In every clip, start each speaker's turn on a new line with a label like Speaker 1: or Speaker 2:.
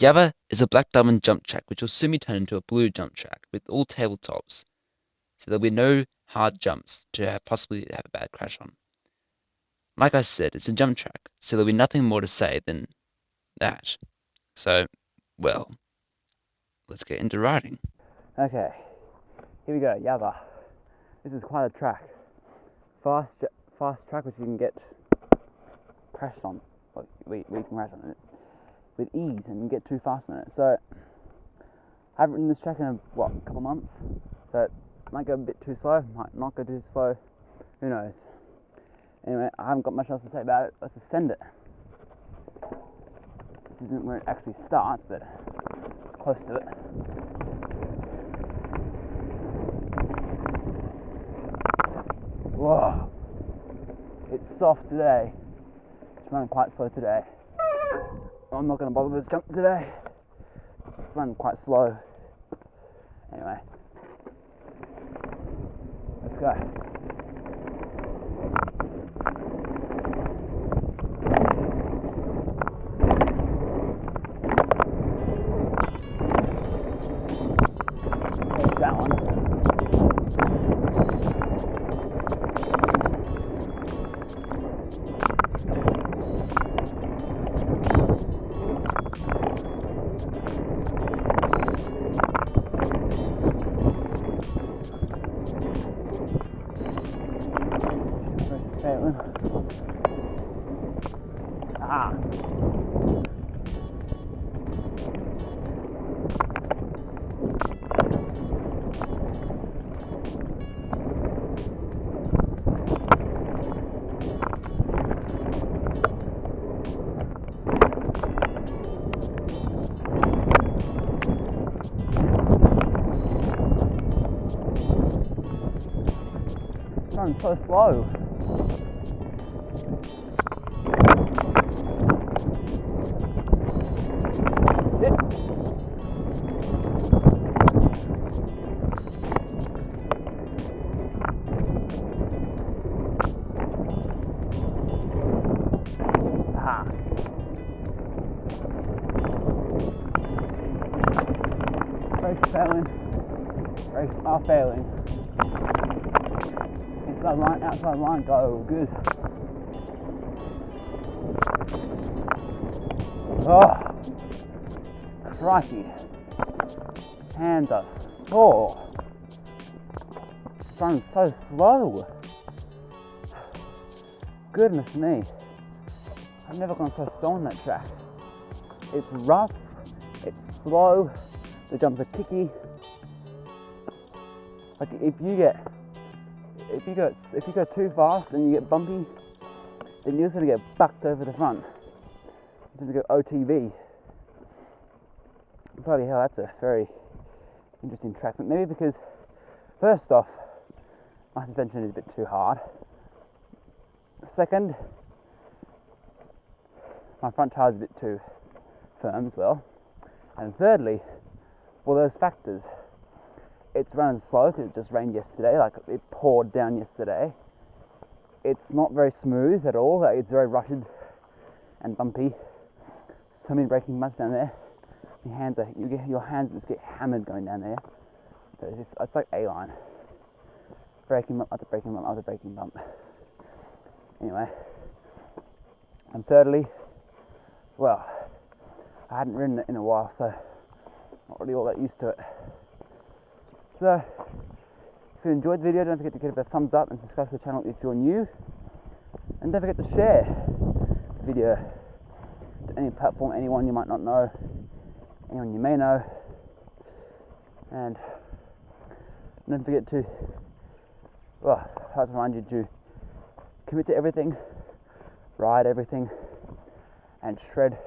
Speaker 1: Yabba is a black diamond jump track which will soon be turned into a blue jump track with all tabletops, so there'll be no hard jumps to have possibly have a bad crash on. Like I said, it's a jump track, so there'll be nothing more to say than that. So, well, let's get into riding.
Speaker 2: Okay, here we go, Yabba. This is quite a track. Fast, fast track which you can get crashed on. Like, we, we can crash on it with ease and get too fast on it. So I haven't ridden this track in a, what a couple months, so it might go a bit too slow, might not go too slow. Who knows? Anyway, I haven't got much else to say about it. Let's ascend it. This isn't where it actually starts, but it's close to it. Whoa! It's soft today. It's running quite slow today. I'm not going to bother with this jump today. It's running quite slow. Anyway, let's go. Ah. Running so slow. Brakes failing. Brakes are failing. Inside line, outside line, go. Good. Oh, crikey. Hands are sore. Oh. It's running so slow. Goodness me. I've never gone so slow on that track. It's rough, it's slow, the jumps are kicky. Like if you get if you go if you go too fast and you get bumpy, then you're just gonna get bucked over the front. It's gonna go OTB. Bloody hell, that's a very interesting track. But maybe because first off, my suspension is a bit too hard. Second, my front tire is a bit too firm as well. And thirdly, well, those factors. It's running slow because it just rained yesterday, like it poured down yesterday. It's not very smooth at all, like it's very rushed and bumpy. So many braking bumps down there. Your hands are, you get, your hands just get hammered going down there. So it's, just, it's like A line. Braking bump after braking bump after braking bump. Anyway, and thirdly, well, I hadn't ridden it in a while, so not really all that used to it. So, if you enjoyed the video, don't forget to give it a thumbs up and subscribe to the channel if you're new. And don't forget to share the video to any platform, anyone you might not know, anyone you may know. And don't forget to, well, I have to remind you to commit to everything, ride everything, and shred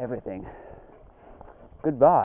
Speaker 2: everything. Goodbye.